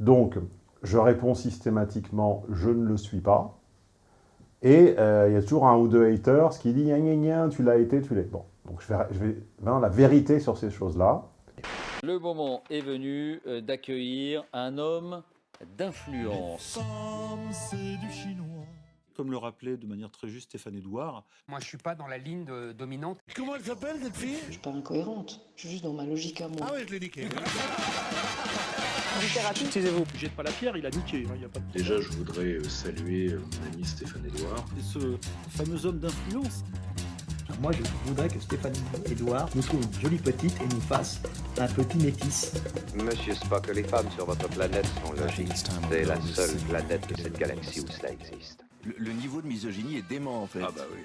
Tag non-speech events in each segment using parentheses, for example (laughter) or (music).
Donc, je réponds systématiquement « je ne le suis pas ». Et euh, il y a toujours un ou deux haters qui disent « tu l'as été, tu l'es ». Bon, donc je vais, je vais maintenant la vérité sur ces choses-là. Le moment est venu euh, d'accueillir un homme d'influence. du chinois. Comme le rappelait de manière très juste Stéphane Edouard. Moi, je suis pas dans la ligne de, dominante. Comment elle s'appelle, cette fille? Je suis pas incohérente. Je suis juste dans ma logique à moi. Ah ouais, je l'ai niqué. (laughs) Excusez-vous. Jette pas la pierre, il a niqué. hein, y a pas de... Déjà, je voudrais euh, saluer euh, mon ami Stéphane Edouard. Et ce fameux homme d'influence. Moi, je voudrais que Stéphanie Edouard nous trouve une jolie petite et nous fasse un petit métis. Monsieur Spock, les femmes sur votre planète sont logiques. C'est la seule planète de cette galaxie où cela existe. Le, le niveau de misogynie est dément en fait. Ah bah oui.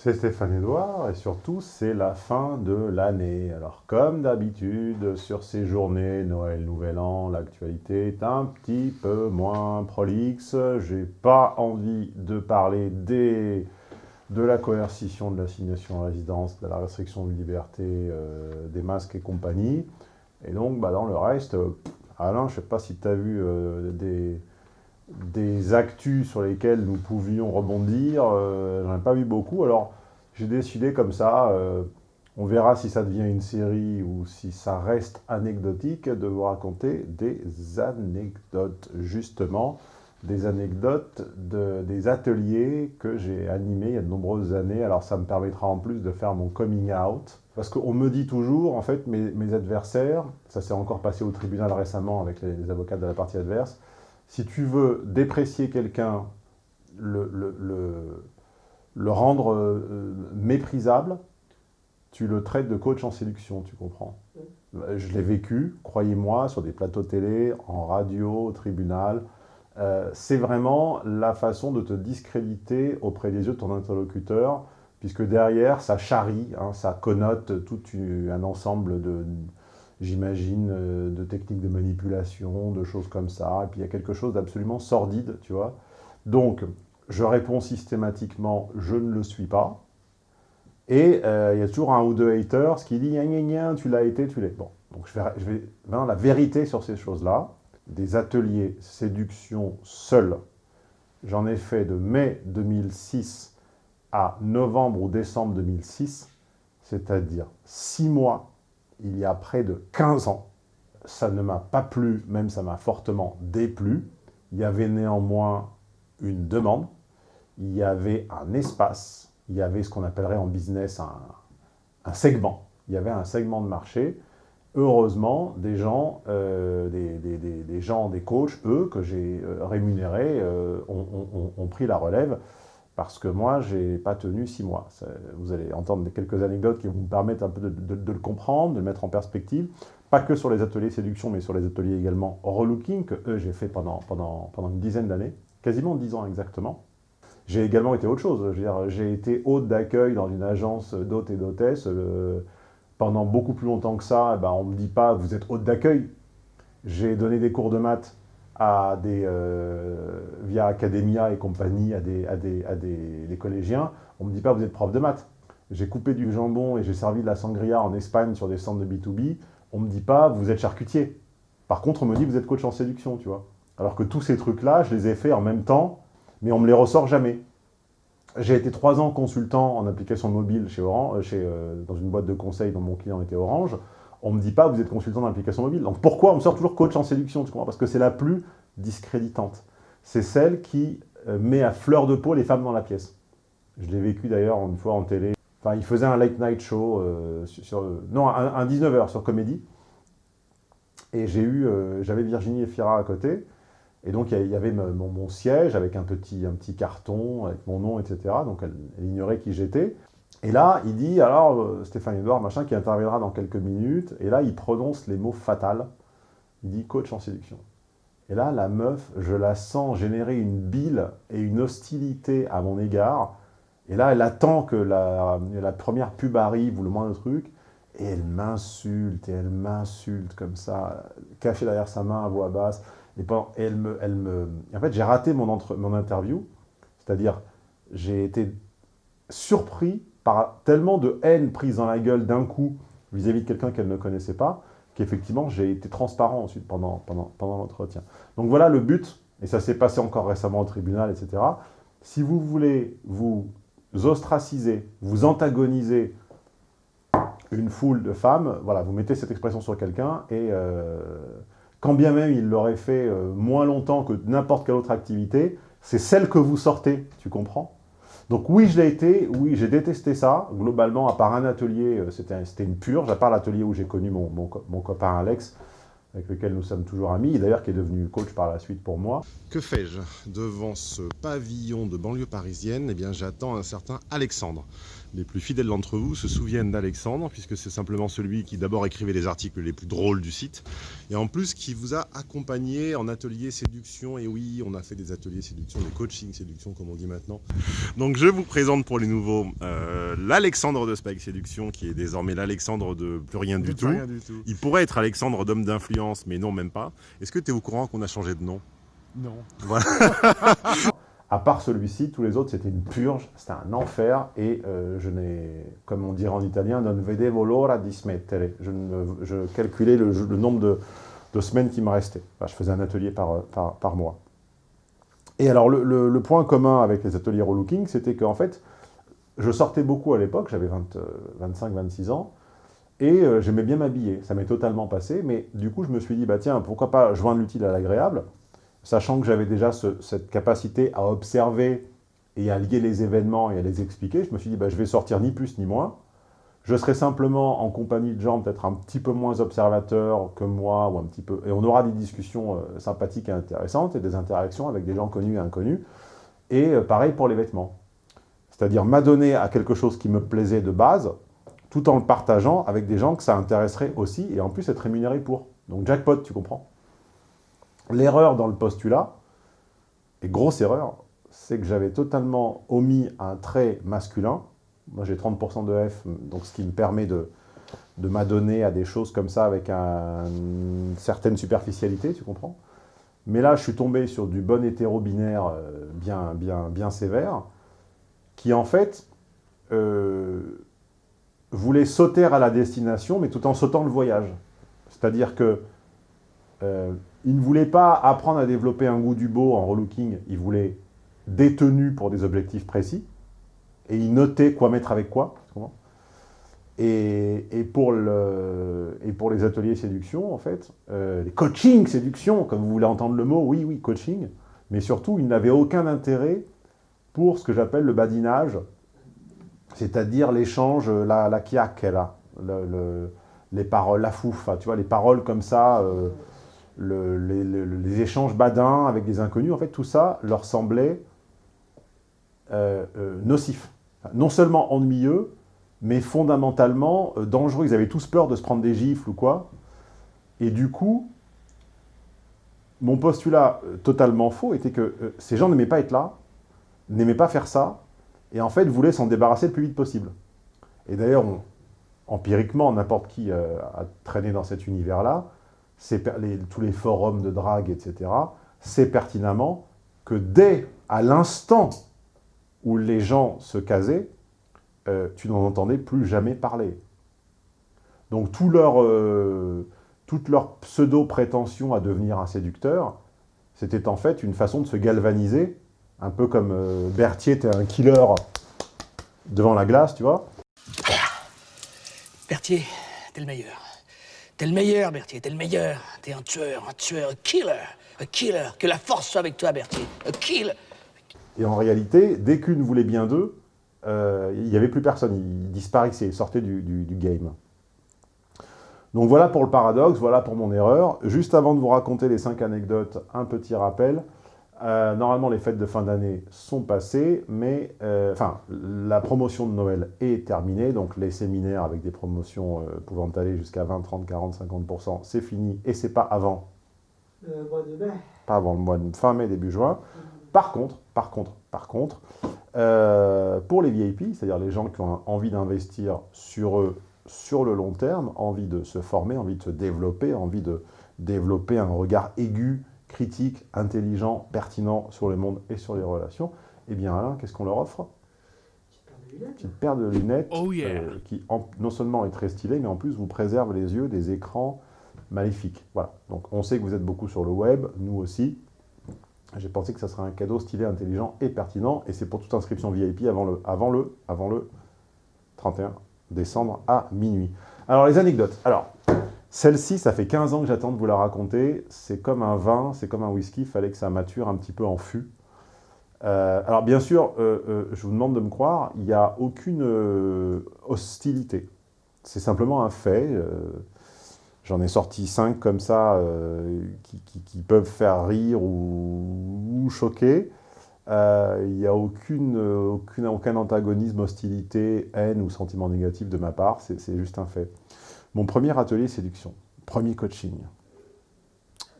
C'est Stéphane Edouard et surtout c'est la fin de l'année. Alors comme d'habitude sur ces journées, Noël, Nouvel An, l'actualité est un petit peu moins prolixe. J'ai pas envie de parler des, de la coercition de l'assignation à résidence, de la restriction de liberté, euh, des masques et compagnie. Et donc bah, dans le reste, euh, Alain, je sais pas si tu as vu euh, des des actus sur lesquels nous pouvions rebondir, j'en ai pas vu beaucoup, alors j'ai décidé comme ça, euh, on verra si ça devient une série ou si ça reste anecdotique, de vous raconter des anecdotes, justement, des anecdotes de, des ateliers que j'ai animés il y a de nombreuses années, alors ça me permettra en plus de faire mon coming out, parce qu'on me dit toujours, en fait, mes, adversaires, ça s'est encore passé au tribunal récemment avec les, avocats de la partie adverse, si tu veux déprécier quelqu'un, le, le, le, rendre euh, méprisable, tu le traites de coach en séduction, tu comprends Je l'ai vécu, croyez-moi, sur des plateaux télé, en radio, au tribunal. Euh, c'est vraiment la façon de te discréditer auprès des yeux de ton interlocuteur, puisque derrière, ça charrie, hein, ça connote tout un ensemble de, j'imagine, euh, de techniques de manipulation, de choses comme ça. Et puis il y a quelque chose d'absolument sordide, tu vois. Donc, je réponds systématiquement « je ne le suis pas ». Et euh, il y a toujours un ou deux haters qui disent « tu l'as été, tu l'es ». Bon, donc je vais, je vais maintenant la vérité sur ces choses-là. Des ateliers séduction seuls, j'en ai fait de mai 2006 à novembre ou décembre 2006, c'est-à-dire six mois il y a près de 15 ans. Ça ne m'a pas plu, même ça m'a fortement déplu. Il y avait néanmoins une demande, il y avait un espace, il y avait ce qu'on appellerait en business un, un, segment. Il y avait un segment de marché. Heureusement, des gens, euh, des, des, des, gens, des coachs, eux, que j'ai euh, rémunérés, euh, ont, ont, pris la relève parce que moi, je n'ai pas tenu six mois. Vous allez entendre quelques anecdotes qui vont vous permettre un peu de, de, de, le comprendre, de le mettre en perspective. Pas que sur les ateliers séduction, mais sur les ateliers également relooking, que eux, j'ai fait pendant, pendant, pendant une dizaine d'années, quasiment dix ans exactement. J'ai également été autre chose. J'ai été hôte d'accueil dans une agence d'hôtes et d'hôtesses. Euh, pendant beaucoup plus longtemps que ça, eh ben, on ne me dit pas « vous êtes hôte d'accueil ». J'ai donné des cours de maths à des, euh, via Academia et compagnie à des, à des, à des, des collégiens, on ne me dit pas vous êtes prof de maths. J'ai coupé du jambon et j'ai servi de la sangria en Espagne sur des centres de B2B, on ne me dit pas vous êtes charcutier. Par contre, on me dit vous êtes coach en séduction, tu vois. Alors que tous ces trucs-là, je les ai faits en même temps, mais on me les ressort jamais. J'ai été trois ans consultant en application mobile chez Orange, chez, euh, dans une boîte de conseil dont mon client était Orange on ne me dit pas vous êtes consultant d'application mobile. Donc pourquoi on me sort toujours coach en séduction tu comprends? Parce que c'est la plus discréditante. C'est celle qui euh, met à fleur de peau les femmes dans la pièce. Je l'ai vécu d'ailleurs une fois en télé. Enfin, il faisait un late night show, euh, non, un, un 19h sur Comédie. Et j'ai eu, euh, j'avais Virginie Efira à côté. Et donc, il y avait mon, siège avec un petit, un petit carton, avec mon nom, etc. Donc, elle, elle ignorait qui j'étais. Et là, il dit, alors, euh, Stéphane Edouard, machin, qui interviendra dans quelques minutes, et là, il prononce les mots fatals. Il dit coach en séduction. Et là, la meuf, je la sens générer une bile et une hostilité à mon égard. Et là, elle attend que la, la première pub arrive ou le moindre truc, et elle m'insulte, et elle m'insulte comme ça, cachée derrière sa main à voix basse. Et, elle me, elle me... En fait, j'ai raté mon, entre, mon interview, c'est-à-dire, j'ai été surpris par tellement de haine prise dans la gueule d'un coup vis-à-vis -vis de quelqu'un qu'elle ne connaissait pas, qu'effectivement, j'ai été transparent ensuite pendant, pendant, pendant l'entretien. Donc voilà le but, et ça s'est passé encore récemment au tribunal, etc. Si vous voulez vous ostraciser, vous antagoniser une foule de femmes, voilà, vous mettez cette expression sur quelqu'un, et euh, quand bien même il l'aurait fait euh, moins longtemps que n'importe quelle autre activité, c'est celle que vous sortez, tu comprends? Donc oui, je l'ai été, oui, j'ai détesté ça, globalement, à part un atelier, euh, c'était une purge, à part l'atelier où j'ai connu mon, mon, mon, copain Alex, avec lequel nous sommes toujours amis, d'ailleurs qui est devenu coach par la suite pour moi. Que fais-je? Devant ce pavillon de banlieue parisienne, eh bien j'attends un certain Alexandre. Les plus fidèles d'entre vous se souviennent d'Alexandre, puisque c'est simplement celui qui d'abord écrivait les articles les plus drôles du site, et en plus qui vous a accompagné en atelier séduction, et oui, on a fait des ateliers séduction, des coaching séduction comme on dit maintenant. Donc je vous présente pour les nouveaux euh, l'Alexandre de Spike Séduction, qui est désormais l'Alexandre de plus rien, du, tout. rien du tout. Il pourrait être Alexandre d'homme d'influence, mais non, même pas. Est-ce que tu es au courant qu'on a changé de nom? Non. Voilà. (laughs) À part celui-ci, tous les autres, c'était une purge, c'était un enfer, et euh, je n'ai, comme on dirait en italien, non vedevo l'ora di smettere. Je, je calculais le, nombre de, semaines qui me restaient. Je faisais un atelier par, par mois. Et alors, le, point commun avec les ateliers relooking, c'était qu'en fait, je sortais beaucoup à l'époque, j'avais 25-26 ans, et euh, j'aimais bien m'habiller. Ça m'est totalement passé, mais du coup, je me suis dit, bah tiens, pourquoi pas joindre l'utile à l'agréable sachant que j'avais déjà ce, cette capacité à observer et à lier les événements et à les expliquer, je me suis dit, bah, je vais sortir ni plus ni moins. Je serai simplement en compagnie de gens peut-être un petit peu moins observateurs que moi, ou un petit peu, et on aura des discussions euh, sympathiques et intéressantes, et des interactions avec des gens connus et inconnus. Et euh, pareil pour les vêtements. C'est-à-dire m'adonner à quelque chose qui me plaisait de base, tout en le partageant avec des gens que ça intéresserait aussi, et en plus être rémunéré pour. Donc jackpot, tu comprends? L'erreur dans le postulat, et grosse erreur, c'est que j'avais totalement omis un trait masculin. Moi, j'ai 30% de F, donc ce qui me permet de, de m'adonner à des choses comme ça avec un, une certaine superficialité, tu comprends Mais là, je suis tombé sur du bon hétéro-binaire euh, bien, bien, bien sévère, qui en fait euh, voulait sauter à la destination, mais tout en sautant le voyage. C'est-à-dire que euh, il ne voulait pas apprendre à développer un goût du beau en relooking, il voulait des tenues pour des objectifs précis, et il notait quoi mettre avec quoi. Et, pour, les ateliers séduction, en fait, euh, les coaching séduction, comme vous voulez entendre le mot, oui, oui, coaching, mais surtout, il n'avait aucun intérêt pour ce que j'appelle le badinage, c'est-à-dire l'échange, la, la les paroles, la fouf, tu vois, les paroles comme ça, euh, le, les, échanges badins avec des inconnus, en fait, tout ça leur semblait euh, euh, nocif. Non seulement ennuyeux, mais fondamentalement euh, dangereux. Ils avaient tous peur de se prendre des gifles ou quoi. Et du coup, mon postulat totalement faux était que ces gens n'aimaient pas être là, n'aimaient pas faire ça, et en fait voulaient s'en débarrasser le plus vite possible. Et d'ailleurs, empiriquement, n'importe qui a traîné dans cet univers-là, tous les forums de drague, etc., c'est pertinemment que dès à l'instant où les gens se casaient, euh, tu n'en entendais plus jamais parler. Donc leur, euh, toute leur pseudo-prétention à devenir un séducteur, c'était en fait une façon de se galvaniser, un peu comme euh, Berthier était un killer devant la glace, tu vois. Berthier, t'es le meilleur. T'es le meilleur, Berthier, t'es le meilleur. T'es un tueur, un tueur, un killer, un killer. Que la force soit avec toi, Berthier, un killer. Et en réalité, dès qu'une voulait bien d'eux, euh, il n'y avait plus personne, ils disparaissaient, ils sortaient du, game. Donc voilà pour le paradoxe, voilà pour mon erreur. Juste avant de vous raconter les cinq anecdotes, un petit rappel. Euh, normalement, les fêtes de fin d'année sont passées, mais euh, enfin, la promotion de Noël est terminée, donc les séminaires avec des promotions euh, pouvant aller jusqu'à 20, 30, 40, 50%, c'est fini, et c'est pas avant, le mois de mai. pas avant le mois de fin mai, début juin. Par contre, par contre, par contre, pour les VIP, c'est-à-dire les gens qui ont envie d'investir sur eux sur le long terme, envie de se former, envie de se développer, envie de développer un regard aigu critique, intelligent, pertinent sur le monde et sur les relations, eh bien Alain, qu'est-ce qu'on leur offre? Une petite paire de lunettes oh yeah. euh, qui en, non seulement est très stylée, mais en plus vous préserve les yeux des écrans maléfique. Voilà. Donc on sait que vous êtes beaucoup sur le web, nous aussi. J'ai pensé que ça serait un cadeau stylé, intelligent et pertinent, et c'est pour toute inscription VIP avant le, avant le, avant le 31 décembre à minuit. Alors les anecdotes. Alors, celle-ci, ça fait 15 ans que j'attends de vous la raconter. C'est comme un vin, c'est comme un whisky, il fallait que ça mature un petit peu en fût. Euh, alors bien sûr, euh, euh, je vous demande de me croire, il n'y a aucune hostilité. C'est simplement un fait. J'en ai sorti 5 comme ça qui, peuvent faire rire ou, choquer. Il n'y a aucune, aucune, aucun antagonisme, hostilité, haine ou sentiment négatif de ma part. C'est juste un fait. Mon premier atelier séduction, premier coaching.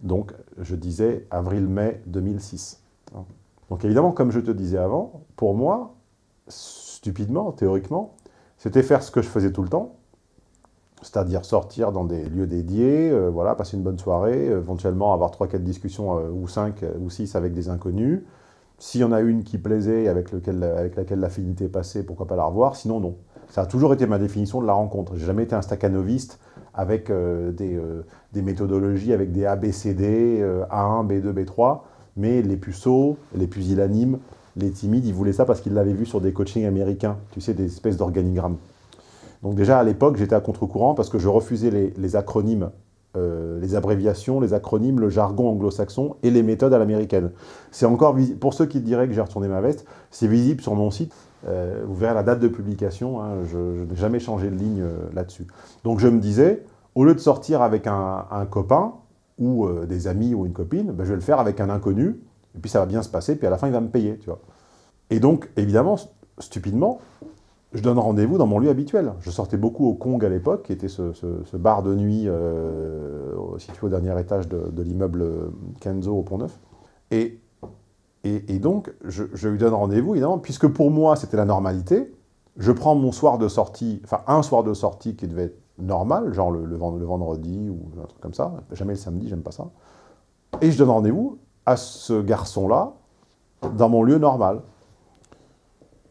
Donc, je disais avril-mai 2006. Donc évidemment, comme je te disais avant, pour moi, stupidement, théoriquement, c'était faire ce que je faisais tout le temps, c'est-à-dire sortir dans des lieux dédiés, euh, voilà, passer une bonne soirée, euh, éventuellement avoir 3-4 discussions euh, ou 5 euh, ou 6 avec des inconnus. S'il y en a une qui plaisait, avec, lequel, avec laquelle l'affinité passait, pourquoi pas la revoir, sinon non. Ça a toujours été ma définition de la rencontre. J'ai jamais été un staccanoviste avec euh, des, euh, des méthodologies, avec des ABCD, euh, A1, B2, B3, mais les puceaux, les pusillanimes, les timides, ils voulaient ça parce qu'ils l'avaient vu sur des coachings américains, tu sais, des espèces d'organigrammes. Donc déjà, à l'époque, j'étais à contre-courant parce que je refusais les acronymes, euh, les abréviations, les acronymes, le jargon anglo-saxon et les méthodes à l'américaine. C'est encore, pour ceux qui diraient que j'ai retourné ma veste, c'est visible sur mon site. Euh, vous verrez la date de publication, hein, je, n'ai jamais changé de ligne euh, là-dessus. Donc je me disais, au lieu de sortir avec un, copain, ou des amis ou une copine, ben, je vais le faire avec un inconnu, et puis ça va bien se passer, puis à la fin il va me payer, tu vois. Et donc, évidemment, st- stupidement, je donne rendez-vous dans mon lieu habituel. Je sortais beaucoup au Kong à l'époque, qui était ce, bar de nuit euh, situé au dernier étage de, l'immeuble Kenzo au Pont-Neuf. Et, donc, je, lui donne rendez-vous, évidemment, puisque pour moi, c'était la normalité. Je prends mon soir de sortie, enfin un soir de sortie qui devait être normal, genre le, le vendredi ou un truc comme ça, jamais le samedi, j'aime pas ça. Et je donne rendez-vous à ce garçon-là dans mon lieu normal.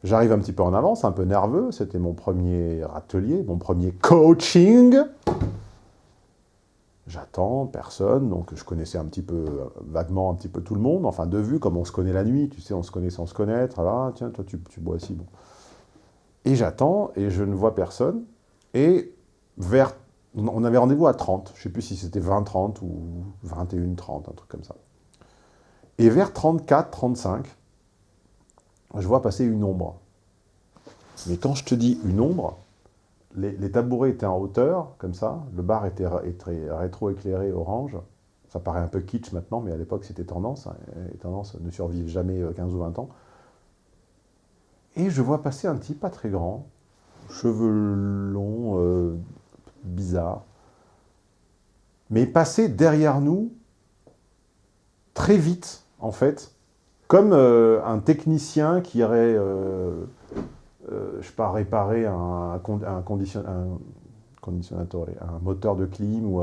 J'arrive un petit peu en avance, un peu nerveux, c'était mon premier atelier, mon premier coaching. J'attends, personne, donc je connaissais un petit peu, euh, vaguement un petit peu tout le monde, enfin de vue, comme on se connaît la nuit, tu sais, on se connaît sans se connaître, là, tiens, toi tu, tu bois aussi, bon. Et j'attends, et je ne vois personne, et vers, on avait rendez-vous à 30, je ne sais plus si c'était 20-30 ou 21-30, un truc comme ça. Et vers 34-35, je vois passer une ombre. Mais quand je te dis une ombre, les, tabourets étaient en hauteur, comme ça, le bar était, rétro-éclairé orange. Ça paraît un peu kitsch maintenant, mais à l'époque c'était tendance. hein, les tendances ne survivent jamais euh, 15 ou 20 ans. Et je vois passer un type pas très grand, cheveux longs, euh, bizarre, mais passer derrière nous très vite, en fait, comme euh, un technicien qui aurait, euh, euh, je sais pas, réparé un, un, con- un moteur de clim, ou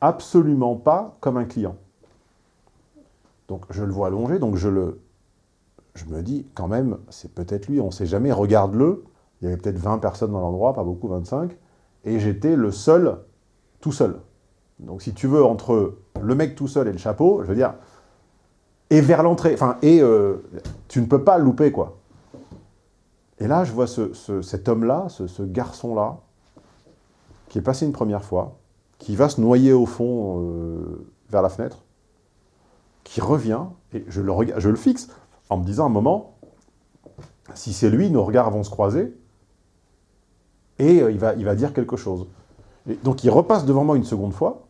absolument pas comme un client. Donc je le vois allongé, donc je le, je me dis quand même, c'est peut-être lui, on ne sait jamais, regarde-le. Il y avait peut-être 20 personnes dans l'endroit, pas beaucoup, 25, et j'étais le seul, tout seul. Donc si tu veux, entre le mec tout seul et le chapeau, je veux dire, et vers l'entrée, enfin, et euh, tu ne peux pas louper, quoi. Et là, je vois ce- ce- cet homme-là, ce, garçon-là, qui est passé une première fois, qui va se noyer au fond euh, vers la fenêtre, qui revient, et je le, rega- je le fixe, en me disant un moment, si c'est lui, nos regards vont se croiser, et euh, il, va, il va dire quelque chose. Et donc il repasse devant moi une seconde fois,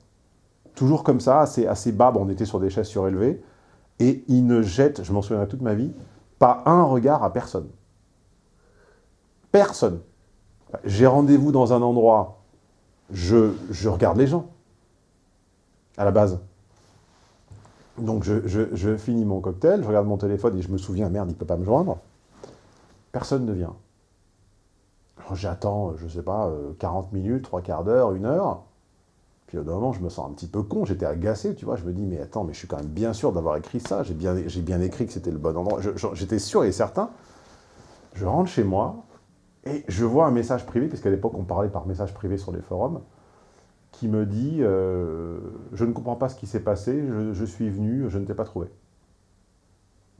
toujours comme ça, assez, assez bas, bon, on était sur des chaises surélevées, et il ne jette, je m'en souviendrai toute ma vie, pas un regard à personne. Personne. J'ai rendez-vous dans un endroit, je, je regarde les gens, à la base. Donc je, je- finis mon cocktail, je regarde mon téléphone et je me souviens, merde, il ne peut pas me joindre. Personne ne vient. J'attends, je sais pas, euh, 40 minutes, trois quarts d'heure, une heure. Puis au moment, je me sens un petit peu con, j'étais agacé, tu vois. Je me dis, mais attends, mais je suis quand même bien sûr d'avoir écrit ça. J'ai bien, écrit que c'était le bon endroit. J'étais sûr et certain. Je rentre chez moi et je vois un message privé, puisqu'à l'époque, on parlait par message privé sur les forums, qui me dit euh, Je ne comprends pas ce qui s'est passé, je, je, suis venu, je ne t'ai pas trouvé.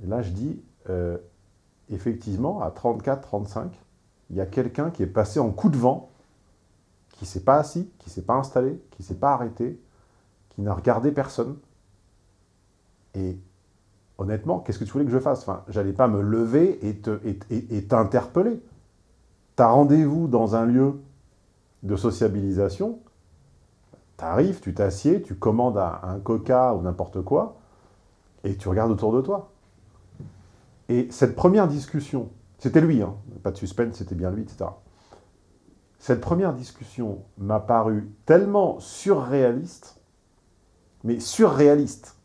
Et là, je dis euh, Effectivement, à 34, 35, il y a quelqu'un qui est passé en coup de vent, qui ne s'est pas assis, qui ne s'est pas installé, qui ne s'est pas arrêté, qui n'a regardé personne. Et honnêtement, qu'est-ce que tu voulais que je fasse? Enfin, J'allais pas me lever et t'interpeller. Et, rendez-vous dans un lieu de sociabilisation, tu arrives, tu t'assieds, tu commandes un coca ou n'importe quoi, et tu regardes autour de toi. Et cette première discussion, c'était lui, hein, pas de suspense, c'était bien lui, etc. Cette première discussion m'a paru tellement surréaliste, mais surréaliste,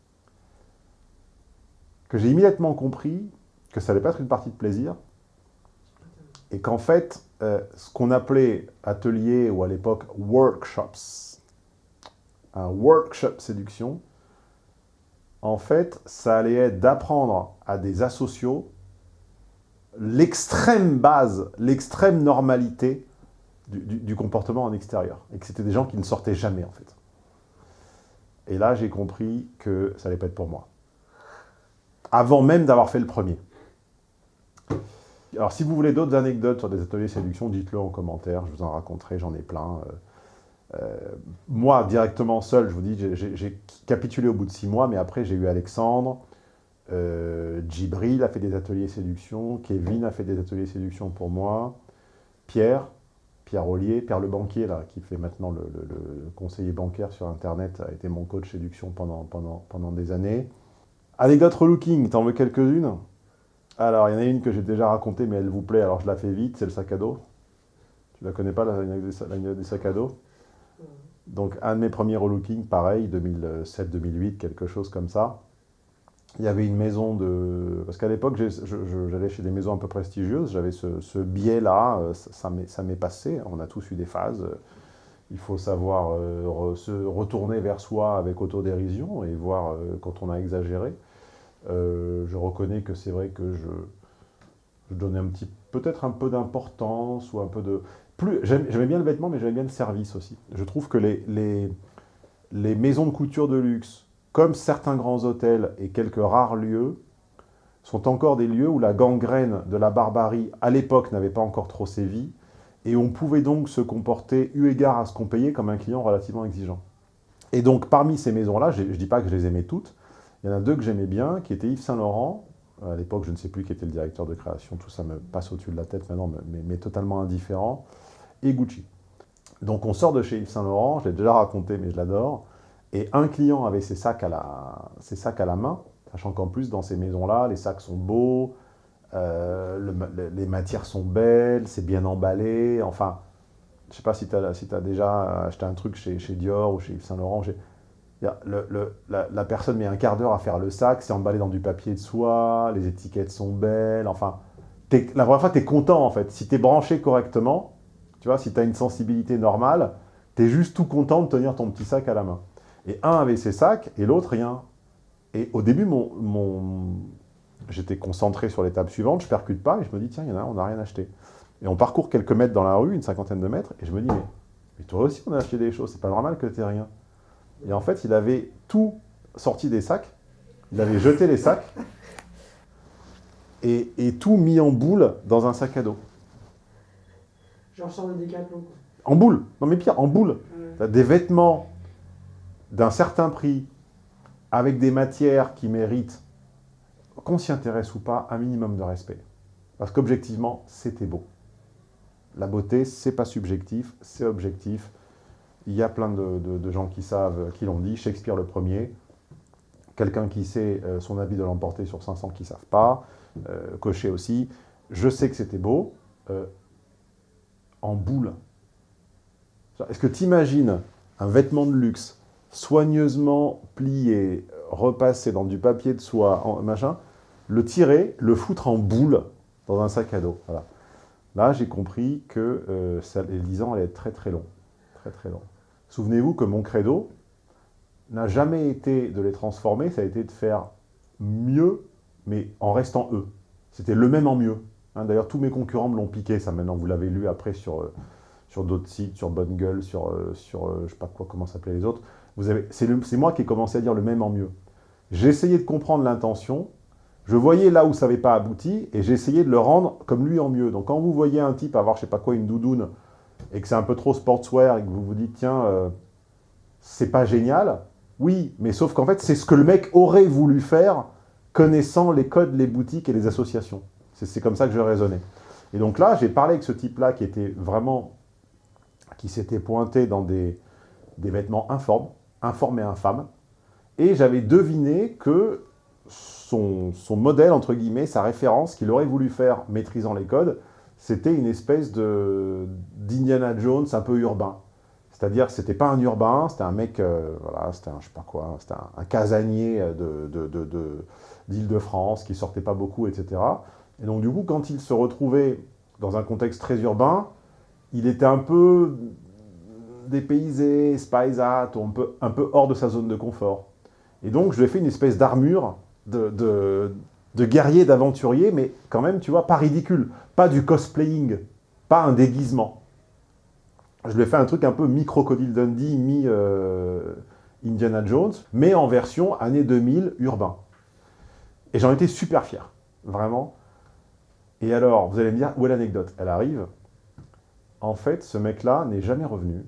que j'ai immédiatement compris que ça n'allait pas être une partie de plaisir, et qu'en fait, euh, ce qu'on appelait atelier ou à l'époque workshops, un workshop séduction, en fait, ça allait être d'apprendre à des asociaux l'extrême base, l'extrême normalité du, comportement en extérieur. Et que c'était des gens qui ne sortaient jamais, en fait. Et là, j'ai compris que ça allait pas être pour moi. Avant même d'avoir fait le premier. Alors, si vous voulez d'autres anecdotes sur des ateliers séduction, dites-le en commentaire, je vous en raconterai, j'en ai plein. Euh, euh, moi, directement seul, je vous dis, j'ai capitulé au bout de six mois, mais après, j'ai eu Alexandre, euh, Djibril a fait des ateliers séduction, Kevin a fait des ateliers séduction pour moi, Pierre, Pierre Ollier, Pierre le banquier, là, qui fait maintenant le, le, conseiller bancaire sur Internet, a été mon coach séduction pendant, pendant, pendant des années. Anecdote relooking, t'en veux quelques-unes? Alors, il y en a une que j'ai déjà racontée, mais elle vous plaît, alors je la fais vite, c'est le sac à dos. Tu la connais pas, la des sacs à dos? Donc, un de mes premiers relooking, pareil, 2007-2008, quelque chose comme ça. Il y avait une maison de... Parce qu'à l'époque, j'allais chez des maisons un peu prestigieuses, j'avais ce, biais-là, euh, ça m'est passé, on a tous eu des phases. Il faut savoir euh, se retourner vers soi avec autodérision et voir euh, quand on a exagéré. Euh, je reconnais que c'est vrai que je, donnais un petit, peut-être un peu d'importance ou un peu de... plus J'aimais bien le vêtement, mais j'aimais bien le service aussi. Je trouve que les, les maisons de couture de luxe, comme certains grands hôtels et quelques rares lieux, sont encore des lieux où la gangrène de la barbarie, à l'époque, n'avait pas encore trop sévi, et on pouvait donc se comporter, eu égard à ce qu'on payait, comme un client relativement exigeant. Et donc, parmi ces maisons-là, je ne dis pas que je les aimais toutes, il y en a deux que j'aimais bien, qui étaient Yves Saint-Laurent. À l'époque, je ne sais plus qui était le directeur de création, tout ça me passe au-dessus de la tête maintenant, mais, mais, totalement indifférent. Et Gucci. Donc on sort de chez Yves Saint-Laurent, je l'ai déjà raconté, mais je l'adore. Et un client avait ses sacs à la, ses sacs à la main, sachant qu'en plus, dans ces maisons-là, les sacs sont beaux, euh, les matières sont belles, c'est bien emballé. Enfin, je ne sais pas si tu as, si as, déjà acheté un truc chez, chez Dior ou chez Yves Saint-Laurent. Le, la, personne met un quart d'heure à faire le sac, c'est emballé dans du papier de soie, les étiquettes sont belles, enfin... La première fois, tu es content, en fait. Si tu es branché correctement, tu vois, si tu as une sensibilité normale, tu es juste tout content de tenir ton petit sac à la main. Et un avait ses sacs, et l'autre rien. Et au début, mon, mon... j'étais concentré sur l'étape suivante, je percute pas, et je me dis, tiens, il y en a un, on n'a rien acheté. Et on parcourt quelques mètres dans la rue, une cinquantaine de mètres, et je me dis, mais, mais toi aussi, on a acheté des choses, c'est pas normal que tu rien. Et en fait, il avait tout sorti des sacs, il avait jeté les sacs, et, tout mis en boule dans un sac à dos. Genre sans le décathlon. En boule Non mais pire, en boule. Des vêtements d'un certain prix, avec des matières qui méritent, qu'on s'y intéresse ou pas, un minimum de respect. Parce qu'objectivement, c'était beau. La beauté, c'est pas subjectif, c'est objectif. Il y a plein de, gens qui savent, qui l'ont dit, Shakespeare le premier, quelqu'un qui sait euh, son avis de l'emporter sur 500 qui ne savent pas, euh, Cochet aussi. Je sais que c'était beau, euh, en boule. Est-ce que tu imagines un vêtement de luxe soigneusement plié, repassé dans du papier de soie, machin, le tirer, le foutre en boule dans un sac à dos. Là, j'ai compris que ça, les 10 ans allaient être très très longs. Très très longs. Souvenez-vous que mon credo n'a jamais été de les transformer, ça a été de faire mieux, mais en restant eux. C'était le même en mieux. Hein, d'ailleurs, tous mes concurrents me l'ont piqué, ça maintenant, vous l'avez lu après sur, euh, sur d'autres sites, sur Bonne Gueule, sur, euh, sur euh, je sais pas quoi, comment s'appelaient les autres. C'est moi qui ai commencé à dire le même en mieux. J'ai essayé de comprendre l'intention, je voyais là où ça n'avait pas abouti, et j'ai essayé de le rendre comme lui en mieux. Donc quand vous voyez un type avoir, je sais pas quoi, une doudoune, et que c'est un peu trop sportswear, et que vous vous dites, tiens, euh, c'est pas génial, oui, mais sauf qu'en fait, c'est ce que le mec aurait voulu faire, connaissant les codes, les boutiques et les associations. C'est comme ça que je raisonnais. Et donc là, j'ai parlé avec ce type-là qui était vraiment, qui s'était pointé dans des vêtements informes, informes et infâmes, et j'avais deviné que son, modèle, entre guillemets, sa référence qu'il aurait voulu faire maîtrisant les codes, c'était une espèce d'Indiana Jones un peu urbain. C'est-à-dire que c'était pas un urbain, c'était un mec, euh, voilà, c'était un, je quoi, c'était un, casanier d'Île-de-France de, de, qui sortait pas beaucoup, etc. Et donc du coup, quand il se retrouvait dans un contexte très urbain, il était un peu dépaysé, spaisat, un peu, un peu hors de sa zone de confort. Et donc, je lui ai fait une espèce d'armure de, de, guerrier, d'aventurier, mais quand même, tu vois, pas ridicule. Pas du cosplaying, pas un déguisement. Je lui ai fait un truc un peu mi-Crocodile Dundee, mi-Indiana euh, Jones, mais en version année 2000 urbain. Et j'en étais super fier, vraiment. Et alors, vous allez me dire, où est l'anecdote? Elle arrive. En fait, ce mec-là n'est jamais revenu.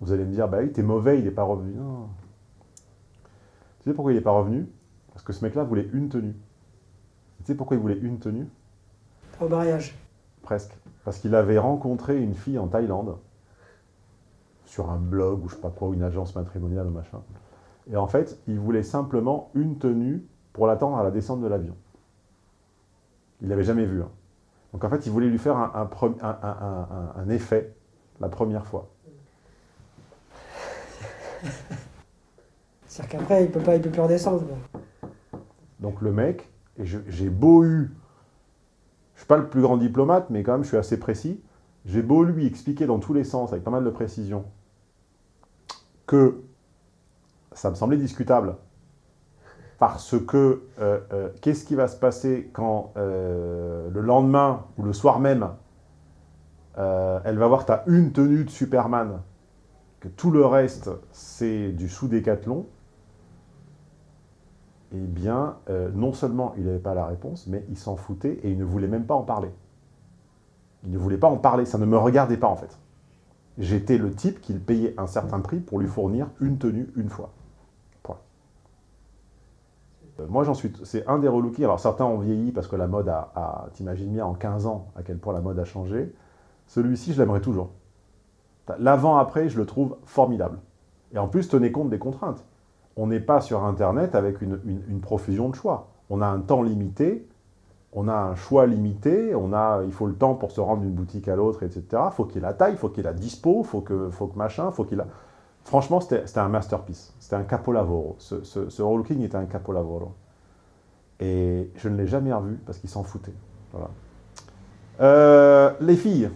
Vous allez me dire, bah oui, t'es mauvais, il n'est pas revenu. Non. Tu sais pourquoi il n'est pas revenu? Parce que ce mec-là voulait une tenue. Tu sais pourquoi il voulait une tenue? Au mariage. Presque. Parce qu'il avait rencontré une fille en Thaïlande, sur un blog ou je sais pas quoi, une agence matrimoniale ou machin. Et en fait, il voulait simplement une tenue pour l'attendre à la descente de l'avion. Il l'avait jamais vu. Hein. Donc en fait, il voulait lui faire un, un effet la première fois. (laughs) C'est-à-dire qu'après, il peut peut plus redescendre. Donc le mec, et j'ai beau eu, je suis pas le plus grand diplomate, mais quand même je suis assez précis, j'ai beau lui expliquer dans tous les sens, avec pas mal de précision, que ça me semblait discutable, parce que euh, euh, qu'est-ce qui va se passer quand euh, le lendemain ou le soir même, elle va voir ta une tenue de Superman, que tout le reste c'est du sous-décathlon, eh bien, euh, non seulement il n'avait pas la réponse, mais il s'en foutait et il ne voulait même pas en parler. Il ne voulait pas en parler, ça ne me regardait pas en fait. J'étais le type qu'il payait un certain prix pour lui fournir une tenue une fois. Point. Euh, moi, j'en suis... C'est un des relooking. Alors, certains ont vieilli parce que la mode a T'imagines bien en 15 ans à quel point la mode a changé. Celui-ci, je l'aimerais toujours. L'avant-après, je le trouve formidable. Et en plus, tenez compte des contraintes on n'est pas sur Internet avec une, profusion de choix. On a un temps limité, on a un choix limité, on a, il faut le temps pour se rendre d'une boutique à l'autre, etc. Il faut qu'il ait la taille, il faut qu'il ait la dispo, il faut que, faut que machin, faut qu'il a... Franchement, c'était un masterpiece. C'était un capolavoro. Ce, ce, relooking était un capolavoro. Et je ne l'ai jamais revu parce qu'il s'en foutait. Euh, les filles,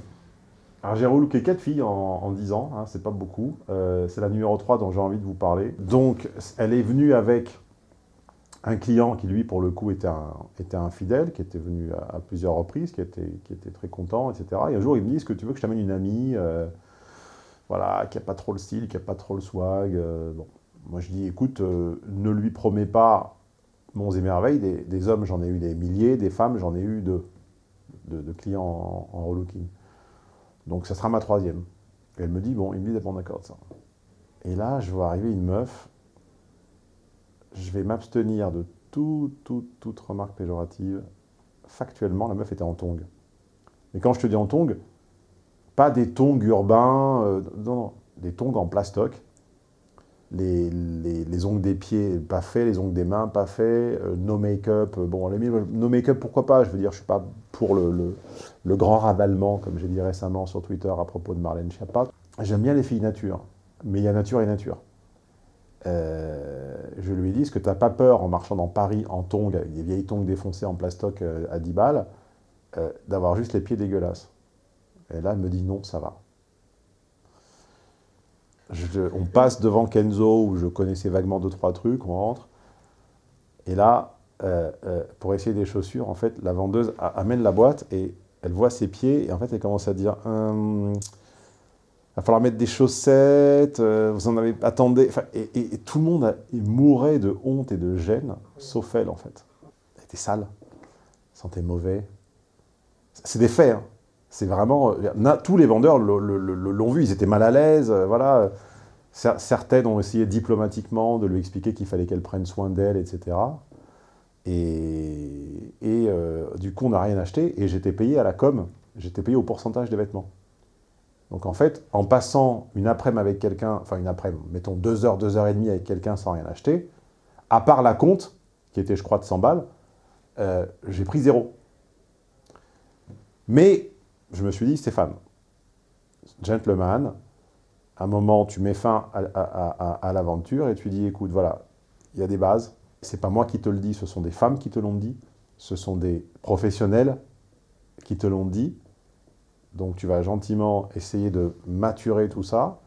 alors j'ai relooké 4 filles en, 10 ans, hein, c'est pas beaucoup. Euh, c'est la numéro 3 dont j'ai envie de vous parler. Donc elle est venue avec un client qui lui pour le coup était un, était un fidèle, qui était venu à, plusieurs reprises, qui était, qui était très content, etc. Et un jour il me dit, est-ce que tu veux que je t'amène une amie euh, voilà, qui n'a pas trop le style, qui n'a pas trop le swag. Euh, bon. Moi je dis, écoute, ne lui promets pas monts et merveilles, des, hommes j'en ai eu des milliers, des femmes j'en ai eu deux, de, clients en, en relooking. Donc ça sera ma troisième. Et elle me dit, bon, il me dit d'accord d'accord ça. Et là, je vois arriver une meuf, je vais m'abstenir de tout, tout, toute remarque péjorative. Factuellement, la meuf était en tongue. Mais quand je te dis en tongue, pas des tongs urbains, euh, non, non, des tongs en plastoc. Les, les, ongles des pieds pas faits, les ongles des mains pas faits, euh, no make-up, euh, bon, no make-up pourquoi pas, je veux dire, je suis pas pour le, le grand ravalement, comme j'ai dit récemment sur Twitter à propos de Marlène Schiappa. J'aime bien les filles nature, mais il y a nature et nature. Euh, je lui ai dit, est-ce que tu n'as pas peur en marchant dans Paris en tongs, avec des vieilles tongs défoncées en plastoc euh, à 10 balles, d'avoir juste les pieds dégueulasses? Et là, elle me dit non, ça va. On passe devant Kenzo, où je connaissais vaguement deux, trois trucs, on rentre. Et là, pour essayer des chaussures, en fait, la vendeuse amène la boîte et elle voit ses pieds, et en fait, elle commence à dire il va falloir mettre des chaussettes, euh, vous en avez... Attendez... Et, tout le monde mourait de honte et de gêne, sauf elle, en fait. Elle était sale, sentait mauvais. C'est des faits, hein. C'est vraiment... euh, tous les vendeurs l'ont vu, ils étaient mal à l'aise, euh, voilà. Cer- Certaines ont essayé diplomatiquement de lui expliquer qu'il fallait qu'elle prenne soin d'elle, etc. Et, euh, du coup, on n'a rien acheté, et j'étais payé à la com, j'étais payé au pourcentage des vêtements. Donc en fait, en passant une après-midi avec quelqu'un, enfin une après-midi, mettons deux heures, deux heures et demie avec quelqu'un sans rien acheter, à part la compte, qui était je crois de 100 balles, j'ai pris zéro. Mais je me suis dit, Stéphane, gentleman, à un moment, tu mets fin à, l'aventure et tu dis, écoute, voilà, il y a des bases, c'est pas moi qui te le dis, ce sont des femmes qui te l'ont dit, ce sont des professionnels qui te l'ont dit, donc tu vas gentiment essayer de maturer tout ça,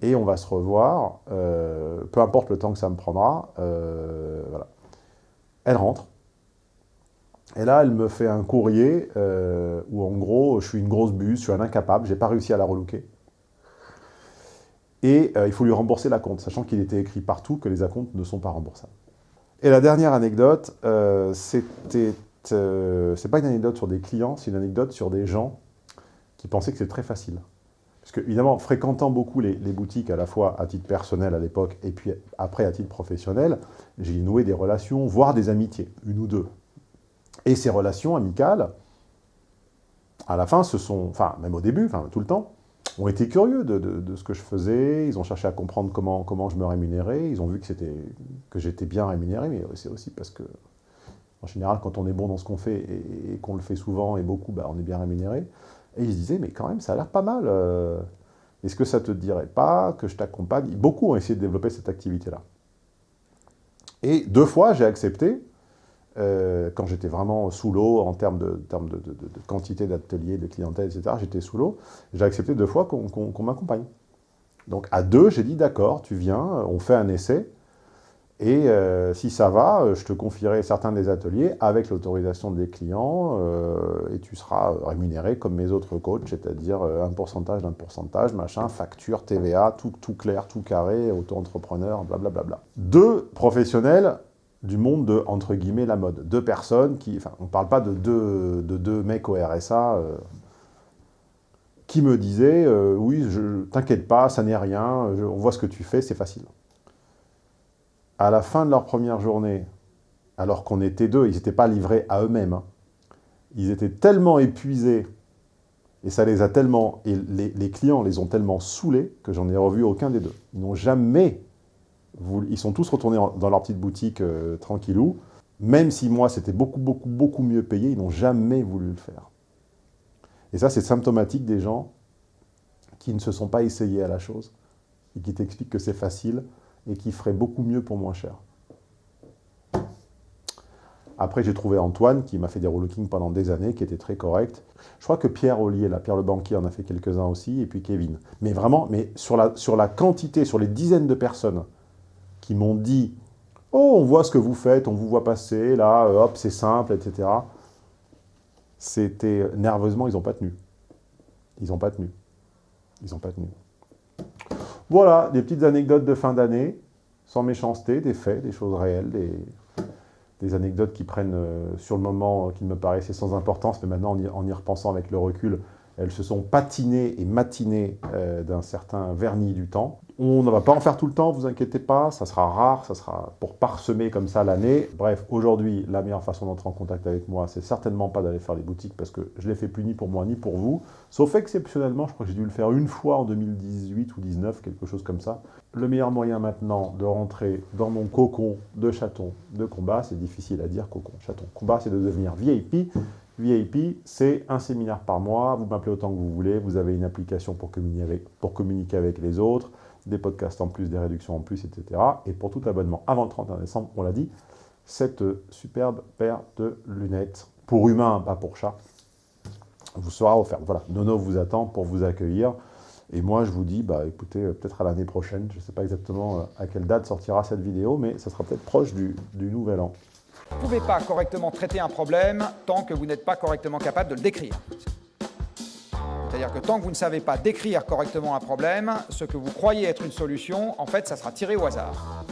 et on va se revoir, euh, peu importe le temps que ça me prendra, euh, voilà. Elle rentre, et là, elle me fait un courrier euh, où, en gros, je suis une grosse buse, je suis un incapable, j'ai pas réussi à la relooker. Et euh, il faut lui rembourser la compte, sachant qu'il était écrit partout que les acomptes ne sont pas remboursables. Et la dernière anecdote, euh, c'était... euh, c'est pas une anecdote sur des clients, c'est une anecdote sur des gens qui pensaient que c'était très facile. Parce que, évidemment, fréquentant beaucoup les, les boutiques, à la fois à titre personnel à l'époque, et puis après à titre professionnel, j'ai noué des relations, voire des amitiés, une ou deux. Et ces relations amicales, à la fin, se sont, enfin, même au début, enfin, tout le temps, ont été curieux de, ce que je faisais, ils ont cherché à comprendre comment, comment je me rémunérais, ils ont vu que, que j'étais bien rémunéré, mais c'est aussi parce que, en général, quand on est bon dans ce qu'on fait et, et qu'on le fait souvent et beaucoup, bah, on est bien rémunéré. Et ils se disaient, mais quand même, ça a l'air pas mal. euh, Est-ce que ça te dirait pas que je t'accompagne? Beaucoup ont essayé de développer cette activité-là. Et deux fois, j'ai accepté, euh, quand j'étais vraiment sous l'eau en termes de, quantité d'ateliers, de clientèle, etc., j'étais sous l'eau, j'ai accepté deux fois qu'on m'accompagne. Donc à deux, j'ai dit d'accord, tu viens, on fait un essai, et euh, si ça va, euh, je te confierai certains des ateliers avec l'autorisation des clients, et tu seras rémunéré comme mes autres coachs, c'est-à-dire un pourcentage d'un pourcentage, machin, facture, TVA, tout, tout clair, tout carré, auto-entrepreneur, blablabla. Deux professionnels du monde de, entre guillemets, la mode. Deux personnes qui... Enfin, on ne parle pas de deux, de deux mecs au RSA euh, qui me disaient euh, Oui, je t'inquiète pas, ça n'est rien, je- on voit ce que tu fais, c'est facile. » À la fin de leur première journée, alors qu'on était deux, ils n'étaient pas livrés à eux-mêmes, hein, ils étaient tellement épuisés, et ça les a tellement... Et les, les clients les ont tellement saoulés que j'en ai revu aucun des deux. Ils n'ont jamais Ils sont tous retournés dans leur petite boutique euh, tranquillou. Même si moi, c'était beaucoup, beaucoup, beaucoup mieux payé, ils n'ont jamais voulu le faire. Et ça, c'est symptomatique des gens qui ne se sont pas essayés à la chose et qui t'expliquent que c'est facile et qui feraient beaucoup mieux pour moins cher. Après, j'ai trouvé Antoine, qui m'a fait des relooking pendant des années, qui était très correct. Je crois que Pierre Ollier, là, Pierre le banquier, en a fait quelques-uns aussi, et puis Kevin. Mais vraiment, mais sur la, sur la quantité, sur les dizaines de personnes qui m'ont dit « Oh, on voit ce que vous faites, on vous voit passer, là, euh, hop, c'est simple, etc. » C'était... Nerveusement, ils n'ont pas tenu. Ils n'ont pas tenu. Ils n'ont pas tenu. Voilà, des petites anecdotes de fin d'année, sans méchanceté, des faits, des choses réelles, des, des anecdotes qui prennent euh, sur le moment, euh, qui me paraissaient sans importance, mais maintenant, en y, en y repensant avec le recul, elles se sont patinées et matinées euh, d'un certain vernis du temps. On ne va pas en faire tout le temps, vous inquiétez pas, ça sera rare, ça sera pour parsemer comme ça l'année. Bref, aujourd'hui, la meilleure façon d'entrer en contact avec moi, c'est certainement pas d'aller faire les boutiques, parce que je l'ai fait plus ni pour moi ni pour vous, sauf exceptionnellement, je crois que j'ai dû le faire une fois en 2018 ou 2019, quelque chose comme ça. Le meilleur moyen maintenant de rentrer dans mon cocon de chaton de combat, c'est difficile à dire cocon, chaton. Combat, c'est de devenir VIP. VIP, c'est un séminaire par mois, vous m'appelez autant que vous voulez, vous avez une application pour communiquer avec, pour communiquer avec les autres, des podcasts en plus, des réductions en plus, etc. Et pour tout abonnement avant le 31 décembre, on l'a dit, cette superbe paire de lunettes, pour humain, pas pour chat, vous sera offerte. Voilà, Nono vous attend pour vous accueillir. Et moi, je vous dis, bah, écoutez, euh, peut-être à l'année prochaine, je ne sais pas exactement euh, à quelle date sortira cette vidéo, mais ça sera peut-être proche du, du nouvel an. Vous ne pouvez pas correctement traiter un problème tant que vous n'êtes pas correctement capable de le décrire. C'est-à-dire que tant que vous ne savez pas décrire correctement un problème, ce que vous croyez être une solution, en fait, ça sera tiré au hasard.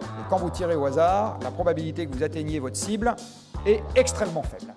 Et quand vous tirez au hasard, la probabilité que vous atteigniez votre cible est extrêmement faible.